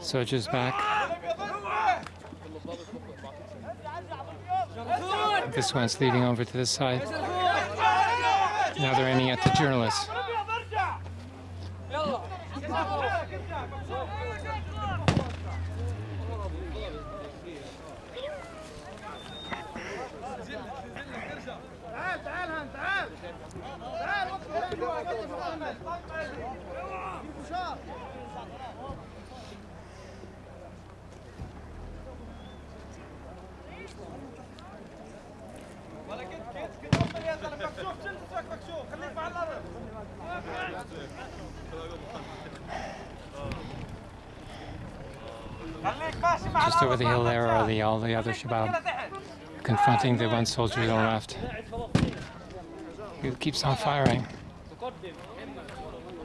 Soldiers back. This one's leading over to the side. Now they're aiming at the journalists. Just over the hill there are the, all the other Shabab confronting the one soldier on the left. He keeps on firing.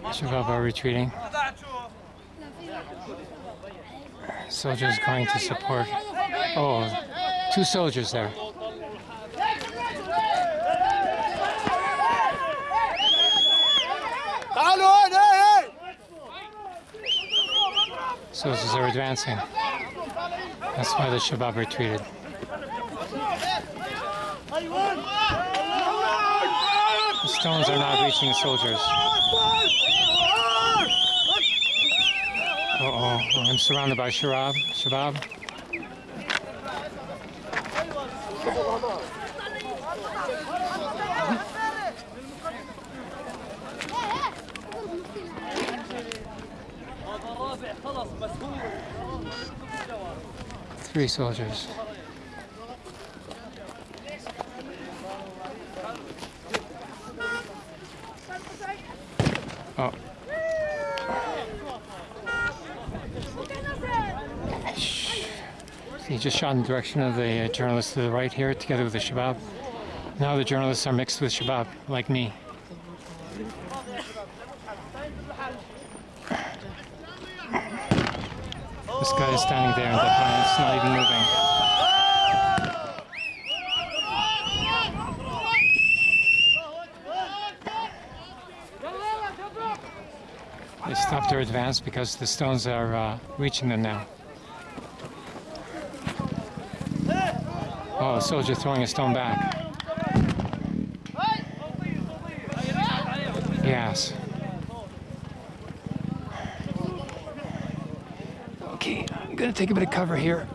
Shabab are retreating. Soldiers going to support. Oh, two soldiers there. Soldiers are advancing. That's why the Shabab retreated. The stones are not reaching the soldiers. Uh oh, I'm surrounded by Shabab. Shabab. Three soldiers. Oh. He just shot in the direction of the uh, journalists to the right here, together with the Shabab. Now the journalists are mixed with Shabab, like me. This guy is standing there in the defiance, not even moving. They stopped their advance because the stones are uh, reaching them now. Oh, a soldier throwing a stone back. Yes. I'm going to take a bit of cover here.